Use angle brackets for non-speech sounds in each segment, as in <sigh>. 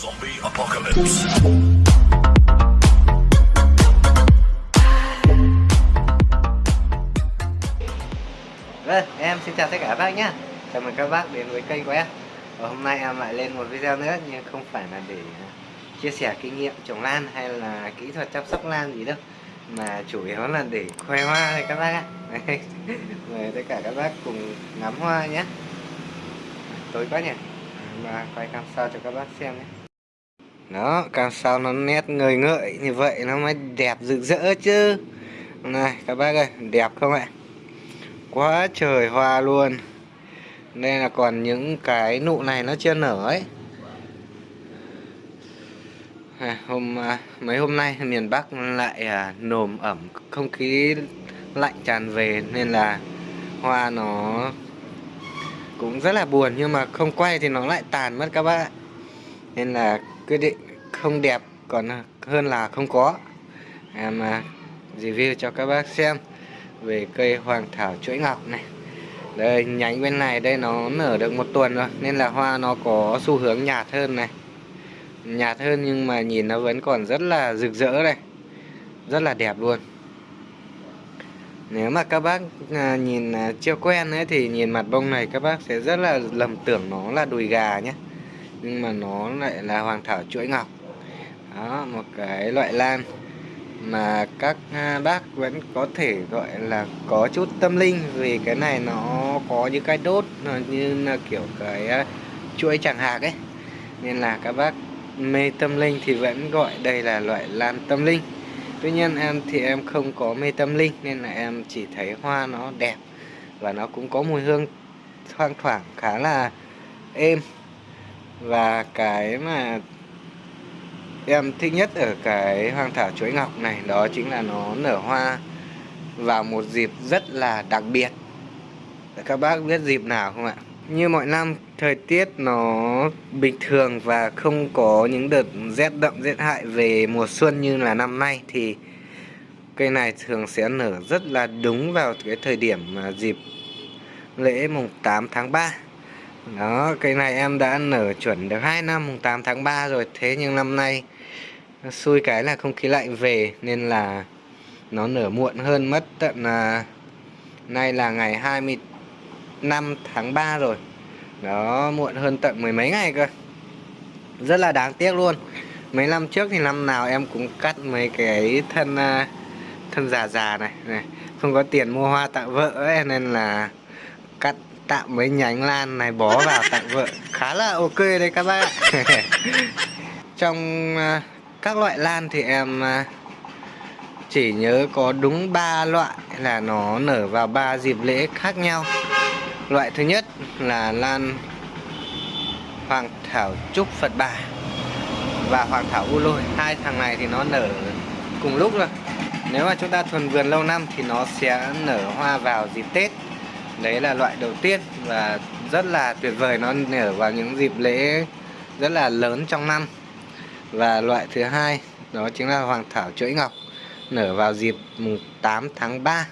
Zombie apocalypse. Vâng, em xin chào tất cả các bác nhé. Chào mừng các bác đến với kênh của em. Và hôm nay em lại lên một video nữa Nhưng không phải là để à, chia sẻ kinh nghiệm trồng lan Hay là kỹ thuật chăm sóc lan gì đâu. Mà chủ yếu là để khoe hoa thôi các bác ạ. <laughs> Mời tất cả các bác cùng ngắm hoa nhé. Tối quá nhỉ. Và quay cam sao cho các bác xem nhé đó, càng sao nó nét ngời ngợi như vậy nó mới đẹp rực rỡ chứ. Này các bác ơi, đẹp không ạ? quá trời hoa luôn. Đây là còn những cái nụ này nó chưa nở ấy. À, hôm à, mấy hôm nay miền Bắc lại à, nồm ẩm không khí lạnh tràn về nên là hoa nó cũng rất là buồn nhưng mà không quay thì nó lại tàn mất các bạn nên là quyết định không đẹp còn hơn là không có. À, em review cho các bác xem về cây hoàng thảo chuỗi ngọc này. Đây, nhánh bên này, đây nó nở được một tuần rồi, nên là hoa nó có xu hướng nhạt hơn này. Nhạt hơn nhưng mà nhìn nó vẫn còn rất là rực rỡ đây. Rất là đẹp luôn. Nếu mà các bác à, nhìn à, chưa quen ấy thì nhìn mặt bông này các bác sẽ rất là lầm tưởng nó là đùi gà nhé. Nhưng mà nó lại là hoàng thảo chuỗi ngọc đó, một cái loại lan mà các à, bác vẫn có thể gọi là có chút tâm linh vì cái này nó có những cái đốt như là kiểu cái à, chuỗi chẳng hạt ấy. Nên là các bác mê tâm linh thì vẫn gọi đây là loại lan tâm linh. Tuy nhiên em thì em không có mê tâm linh nên là em chỉ thấy hoa nó đẹp và nó cũng có mùi hương thoang thoảng khá là êm. Và cái mà em thích nhất ở cái hoang thảo chuối ngọc này, đó chính là nó nở hoa vào một dịp rất là đặc biệt. Các bác biết dịp nào không ạ? Như mọi năm, thời tiết nó bình thường và không có những đợt rét đậm, rét hại về mùa xuân như là năm nay, thì cây này thường sẽ nở rất là đúng vào cái thời điểm à, dịp lễ mùng 8 tháng 3 đó cây này em đã nở chuẩn được 2 năm mùng 8 tháng 3 rồi. Thế nhưng năm nay xui cái là không khí lạnh về nên là nó nở muộn hơn mất tận à, nay là ngày 25 tháng 3 rồi. Đó muộn hơn tận mười mấy ngày cơ. Rất là đáng tiếc luôn. Mấy năm trước thì năm nào em cũng cắt mấy cái thân à, thân già già này này. Không có tiền mua hoa tặng vợ ấy nên là cắt tạm mấy nhánh lan này, bó vào tặng vợ. Khá là ok đấy các bác <laughs> trong à, các loại lan thì em à, chỉ nhớ có đúng 3 loại là nó nở vào ba dịp lễ khác nhau. Loại thứ nhất là lan hoàng thảo trúc phật bà và hoàng thảo u lôi. Hai thằng này thì nó nở cùng lúc rồi. Nếu mà chúng ta thuần vườn lâu năm thì nó sẽ nở hoa vào dịp tết đấy là loại đầu tiên và rất là tuyệt vời. Nó nở vào những dịp lễ rất là lớn trong năm. Và loại thứ hai, đó chính là hoàng thảo chuỗi ngọc. Nở vào dịp mùng 8 tháng 3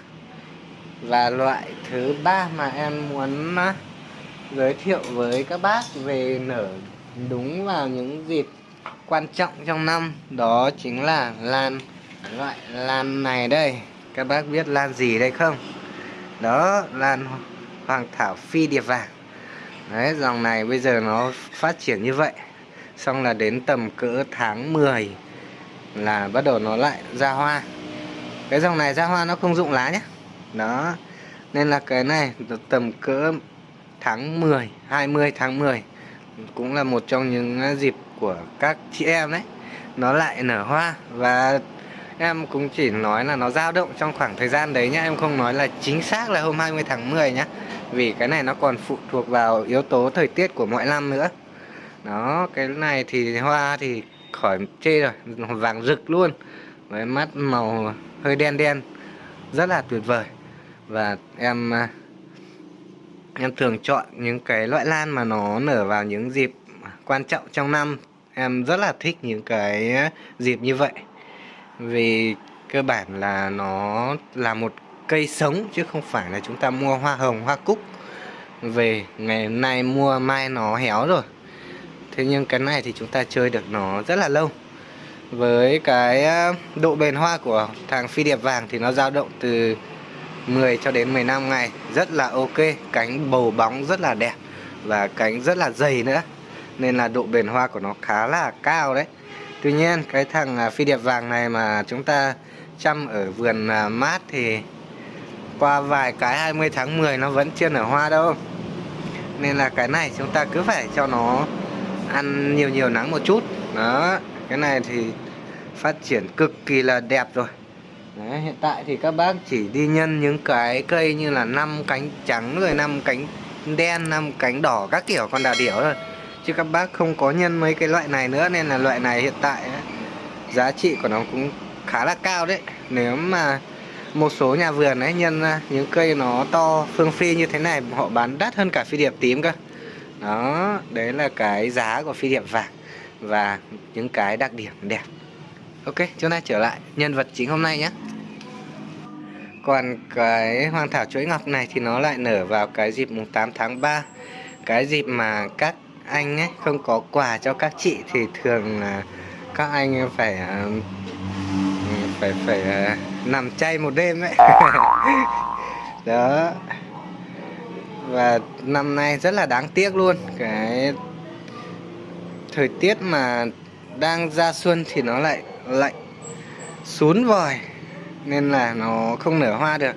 và loại thứ ba mà em muốn à, giới thiệu với các bác về nở đúng vào những dịp quan trọng trong năm, đó chính là lan, loại lan này đây. Các bác biết lan gì đây không? Đó, lan hoàng thảo phi điệp vàng. Đấy, dòng này bây giờ nó phát triển như vậy. Xong là đến tầm cỡ tháng 10 là bắt đầu nó lại ra hoa. Cái dòng này ra hoa nó không dụng lá nhé. Đó, nên là cái này tầm cỡ tháng 10 20 tháng 10 cũng là một trong những dịp của các chị em đấy. Nó lại nở hoa và em cũng chỉ nói là nó dao động trong khoảng thời gian đấy nhá. Em không nói là chính xác là hôm 20 tháng 10 nhá. Vì cái này nó còn phụ thuộc vào yếu tố thời tiết của mọi năm nữa. Đó, cái này thì hoa thì khỏi chê rồi, vàng rực luôn. Với mắt màu hơi đen đen, rất là tuyệt vời. Và em à, em thường chọn những cái loại lan mà nó nở vào những dịp quan trọng trong năm. Em rất là thích những cái dịp như vậy vì cơ bản là nó là một cây sống chứ không phải là chúng ta mua hoa hồng, hoa cúc. Về ngày nay mua, mai nó héo rồi. Thế nhưng cái này thì chúng ta chơi được nó rất là lâu. Với cái độ bền hoa của thằng phi điệp vàng thì nó dao động từ 10 cho đến 15 ngày. Rất là ok, cánh bầu bóng rất là đẹp và cánh rất là dày nữa. Nên là độ bền hoa của nó khá là cao đấy. Tuy nhiên cái thằng à, phi điệp vàng này mà chúng ta chăm ở vườn à, mát thì qua vài cái 20 tháng 10 nó vẫn chưa nở hoa đâu. Nên là cái này chúng ta cứ phải cho nó ăn nhiều nhiều nắng một chút. Đó cái này thì phát triển cực kỳ là đẹp rồi. Đấy, hiện tại thì các bác chỉ đi nhân những cái cây như là năm cánh trắng rồi năm cánh đen năm cánh đỏ các kiểu con đà điểu thôi chứ các bác không có nhân mấy cái loại này nữa nên là loại này hiện tại ấy, giá trị của nó cũng khá là cao đấy. Nếu mà một số nhà vườn ấy nhân những cây nó to phương phi như thế này họ bán đắt hơn cả phi điệp tím cơ. Đó đấy là cái giá của phi điệp vàng và những cái đặc điểm đẹp. Ok chúng ta trở lại nhân vật chính hôm nay nhé. Còn cái hoàng thảo chuỗi ngọc này thì nó lại nở vào cái dịp mùng 8 tháng 3 cái dịp mà các anh ấy, không có quà cho các chị thì thường là các anh ờ, phải phải phải nằm chay một đêm ấy. <laughs> Đó. Và năm nay rất là đáng tiếc luôn. Cái thời tiết mà đang ra xuân thì nó lại lạnh, xuống vòi, nên là nó không nở hoa được.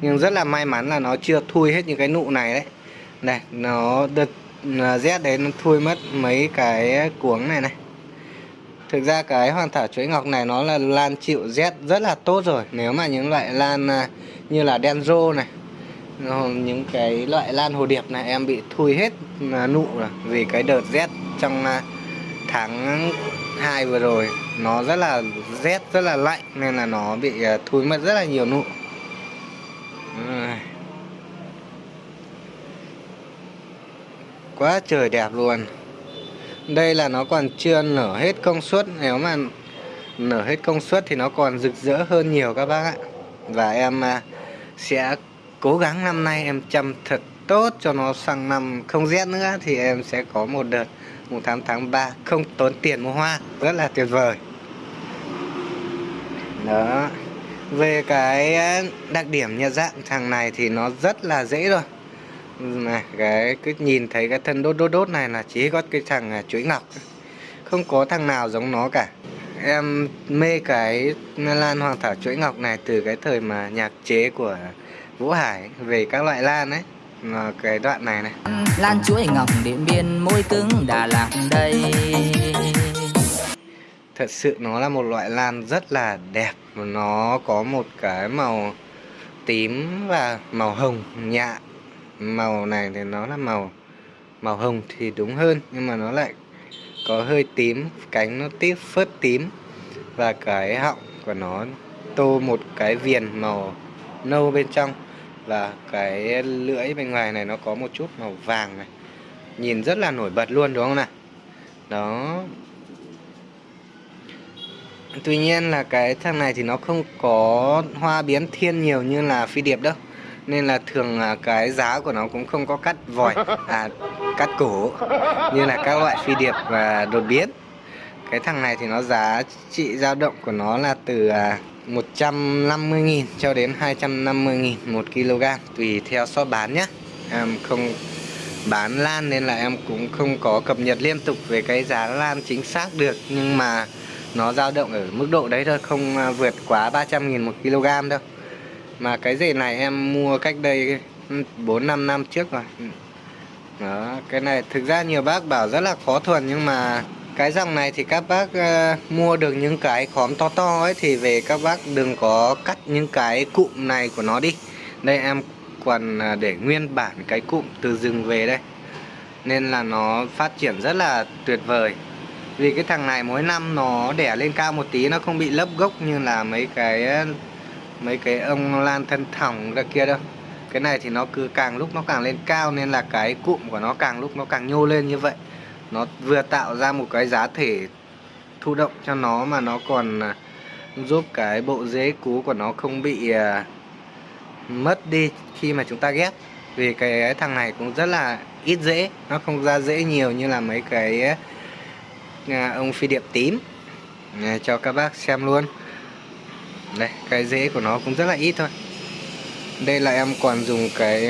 Nhưng rất là may mắn là nó chưa thui hết những cái nụ này đấy. Này, nó đợt rét đấy, nó thui mất mấy cái cuống này này. Thực ra cái hoàng thảo chuỗi ngọc này nó là lan chịu rét rất là tốt rồi. Nếu mà những loại lan à, như là đen rô này những cái loại lan hồ điệp này em bị thui hết à, nụ rồi. Vì cái đợt rét trong à, tháng 2 vừa rồi, nó rất là rét rất là lạnh, nên là nó bị thui mất rất là nhiều nụ. Quá trời đẹp luôn. Đây là nó còn chưa nở hết công suất, nếu mà nở hết công suất thì nó còn rực rỡ hơn nhiều các bác ạ. Và em à, sẽ cố gắng năm nay em chăm thật tốt cho nó sang năm không rét nữa, thì em sẽ có một đợt mùng 8 tháng 3 không tốn tiền mua hoa. Rất là tuyệt vời. Đó. Về cái à, đặc điểm nhận dạng thằng này thì nó rất là dễ rồi này cái cứ nhìn thấy cái thân đốt đốt đốt này là chỉ có cái thằng à, chuỗi ngọc. Không có thằng nào giống nó cả. Em mê cái lan hoàng thảo chuỗi ngọc này từ cái thời mà nhạc chế của vũ hải về các loại lan ấy. Là cái đoạn này này. Lan chuỗi ngọc điện biên môi cứng đà lạt đây. Thật sự nó là một loại lan rất là đẹp. Nó có một cái màu tím và màu hồng nhạt màu này thì nó là màu màu hồng thì đúng hơn, nhưng mà nó lại có hơi tím, cánh nó tiếp phớt tím. Và cái họng của nó tô một cái viền màu nâu bên trong. Và cái lưỡi bên ngoài này nó có một chút màu vàng này. Nhìn rất là nổi bật luôn, đúng không nào? Đó. Tuy nhiên là cái thằng này thì nó không có hoa biến thiên nhiều như là phi điệp đâu nên là thường là cái giá của nó cũng không có cắt vòi <laughs> à cắt cổ như là các loại phi điệp và đột biến. Cái thằng này thì nó giá trị dao động của nó là từ 150.000 à, cho đến 250.000 một kg tùy theo so bán nhé em không bán lan nên là em cũng không có cập nhật liên tục về cái giá lan chính xác được nhưng mà nó dao động ở mức độ đấy thôi không à, vượt quá 300.000 một kg đâu mà cái rể này em mua cách đây 4-5 năm trước rồi. Ừ. Đó cái này thực ra nhiều bác bảo rất là khó thuần nhưng mà cái dòng này thì các bác uh, mua được những cái khóm to to ấy thì về các bác đừng có cắt những cái cụm này của nó đi. Đây em còn à, để nguyên bản cái cụm từ rừng về đây. Nên là nó phát triển rất là tuyệt vời. Vì cái thằng này mỗi năm nó đẻ lên cao một tí nó không bị lấp gốc như là mấy cái mấy cái ông lan thân thỏng ra kia đâu. Cái này thì nó cứ càng lúc nó càng lên cao nên là cái cụm của nó càng lúc nó càng nhô lên như vậy. Nó vừa tạo ra một cái giá thể thụ động cho nó mà nó còn à, giúp cái bộ rễ cú của nó không bị uh, mất đi khi mà chúng ta ghép. Vì cái thằng này cũng rất là ít rễ nó không ra rễ nhiều như là mấy cái à, ông phi điệp tím. À, cho các bác xem luôn đây cái rễ của nó cũng rất là ít thôi. Đây là em còn dùng cái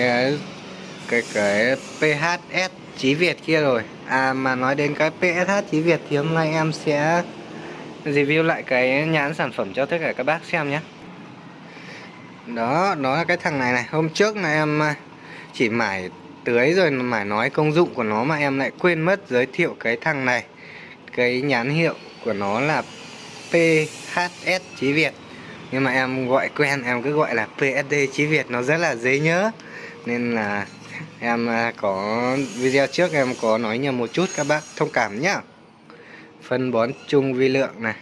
cái cái PHS Chí Việt kia rồi. À mà nói đến cái PSH Chí Việt thì hôm nay em sẽ review lại cái nhãn sản phẩm cho tất cả các bác xem nhé. Đó, đó là cái thằng này này. Hôm trước là em à, chỉ mải tưới rồi mải nói công dụng của nó mà em lại quên mất giới thiệu cái thằng này. Cái nhãn hiệu của nó là PHS Chí Việt. Nhưng mà em gọi quen, em cứ gọi là PSD Chí Việt Nó rất là dễ nhớ. Nên là em à, có video trước em có nói nhầm một chút các bác thông cảm nhá. Phân bón chung vi lượng này.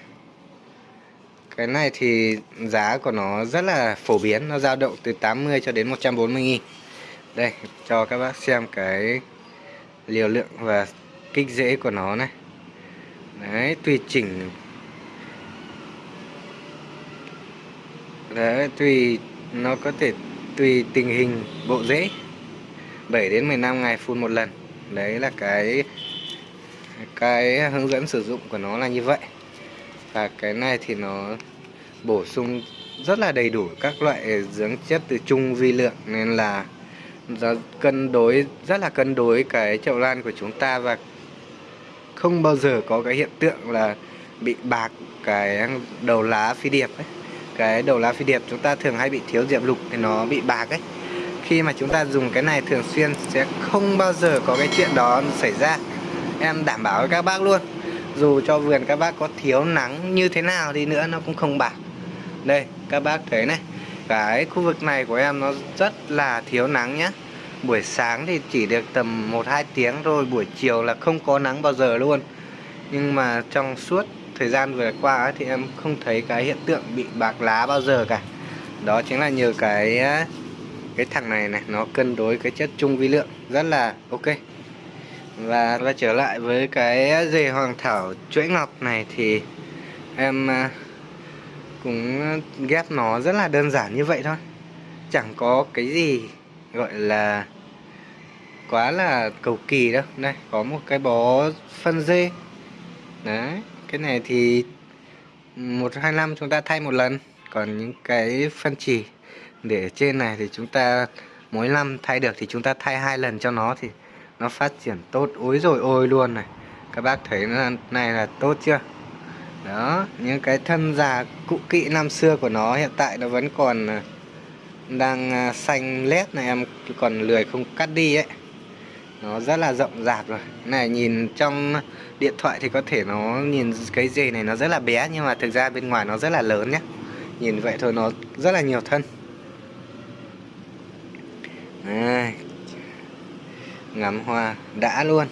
Cái này thì giá của nó rất là phổ biến nó dao động từ 80 cho đến 140 nghìn. Đây cho các bác xem cái liều lượng và kích rễ của nó này. Đấy tùy chỉnh đấy, tùy, nó có thể tùy tình hình, bộ rễ 7 đến 15 ngày phun một lần. Đấy là cái cái hướng dẫn sử dụng của nó là như vậy. Và cái này thì nó bổ sung rất là đầy đủ các loại dưỡng chất từ chung vi lượng, nên là nó cân đối, rất là cân đối cái chậu lan của chúng ta và không bao giờ có cái hiện tượng là bị bạc cái đầu lá phi điệp ấy cái đầu lá phi điệp chúng ta thường hay bị thiếu diệp lục thì nó bị bạc ấy. Khi mà chúng ta dùng cái này thường xuyên sẽ không bao giờ có cái chuyện đó xảy ra. Em đảm bảo với các bác luôn. Dù cho vườn các bác có thiếu nắng như thế nào đi nữa nó cũng không bạc. Đây, các bác thấy này. Cái khu vực này của em nó rất là thiếu nắng nhá. Buổi sáng thì chỉ được tầm 1-2 tiếng rồi buổi chiều là không có nắng bao giờ luôn. Nhưng mà trong suốt thời gian vừa qua thì em không thấy cái hiện tượng bị bạc lá bao giờ cả. Đó chính là nhờ cái cái thằng này này, nó cân đối cái chất chung vi lượng rất là ok. Và và trở lại với cái dề hoàng thảo chuỗi ngọc này thì em à, cũng ghép nó rất là đơn giản như vậy thôi. Chẳng có cái gì gọi là quá là cầu kỳ đâu. Đây, có một cái bó phân dê. Đấy cái này thì một, hai, năm chúng ta thay một lần. Còn những cái phân chỉ để trên này thì chúng ta mỗi năm thay được thì chúng ta thay hai lần cho nó thì nó phát triển tốt. Ối rồi ôi luôn này. Các bác thấy này là tốt chưa? Đó, những cái thân già cũ kỹ năm xưa của nó hiện tại nó vẫn còn à, đang à, xanh lét này, em còn lười không cắt đi ấy nó rất là rộng rạp rồi. Này nhìn trong điện thoại thì có thể nó nhìn cái dề này nó rất là bé nhưng mà thực ra bên ngoài nó rất là lớn nhé nhìn vậy thôi nó rất là nhiều thân. À, ngắm hoa đã luôn.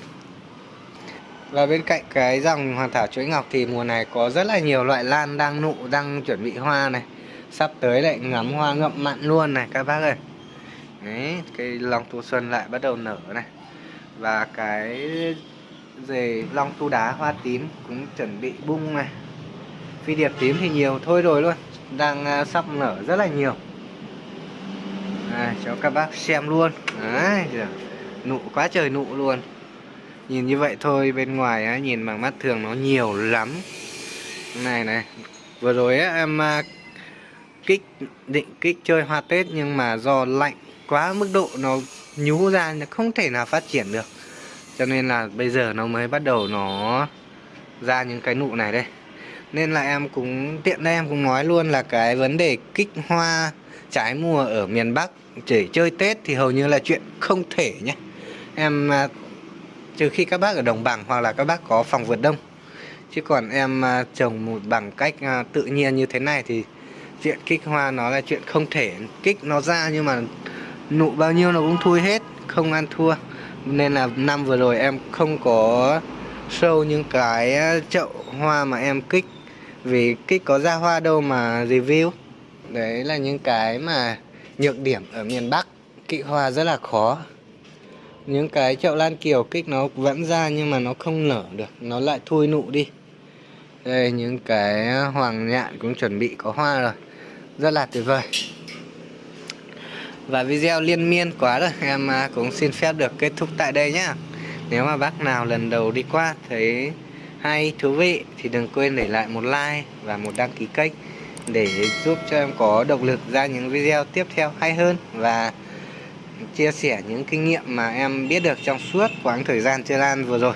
Và bên cạnh cái dòng hoàn thảo chuỗi ngọc thì mùa này có rất là nhiều loại lan đang nụ đang chuẩn bị hoa này. Sắp tới lại ngắm hoa ngậm mặn luôn này các bác ơi. Đấy cây long thu xuân lại bắt đầu nở này và cái dề long tu đá hoa tím cũng chuẩn bị bung này. Phi điệp tím thì nhiều thôi rồi luôn. Đang à, sắp nở rất là nhiều. À, cho các bác xem luôn. Đấy nụ quá trời nụ luôn. Nhìn như vậy thôi bên ngoài á, nhìn bằng mắt thường nó nhiều lắm. Này này vừa rồi á, em à, kích định kích chơi hoa tết nhưng mà do lạnh quá mức độ nó nhú ra nó không thể nào phát triển được. Cho nên là bây giờ nó mới bắt đầu nó ra những cái nụ này đây. Nên là em cũng, tiện đây em cũng nói luôn là cái vấn đề kích hoa trái mùa ở miền Bắc chỉ chơi Tết thì hầu như là chuyện không thể nhé. Em à, trừ khi các bác ở đồng bằng hoặc là các bác có phòng vượt đông. Chứ còn em à, trồng một bằng cách à, tự nhiên như thế này thì chuyện kích hoa nó là chuyện không thể kích nó ra nhưng mà nụ bao nhiêu nó cũng thui hết, không ăn thua. Nên là năm vừa rồi em không có show những cái chậu hoa mà em kích. Vì kích có ra hoa đâu mà review. Đấy là những cái mà nhược điểm ở miền Bắc. Kỵ hoa rất là khó. Những cái chậu lan kiều kích nó vẫn ra nhưng mà nó không nở được. Nó lại thui nụ đi. Đây, những cái hoàng nhạn cũng chuẩn bị có hoa rồi. Rất là tuyệt vời và video liên miên quá rồi. Em à, cũng xin phép được kết thúc tại đây nhá. Nếu mà bác nào lần đầu đi qua thấy hay thú vị thì đừng quên để lại một like và một đăng ký kênh để giúp cho em có động lực ra những video tiếp theo hay hơn và chia sẻ những kinh nghiệm mà em biết được trong suốt quãng thời gian chơi lan vừa rồi.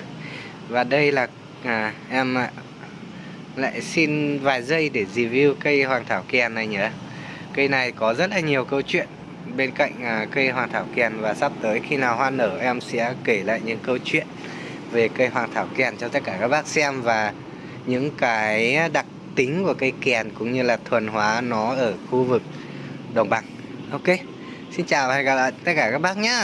Và đây là à, em à, lại xin vài giây để review cây hoàng thảo kèn này nhé cây này có rất là nhiều câu chuyện bên cạnh à, cây hoàng thảo kèn và sắp tới khi nào hoa nở em sẽ kể lại những câu chuyện về cây hoàng thảo kèn cho tất cả các bác xem và những cái đặc tính của cây kèn cũng như là thuần hóa nó ở khu vực đồng bằng. Ok xin chào và hẹn gặp lại tất cả các bác nhé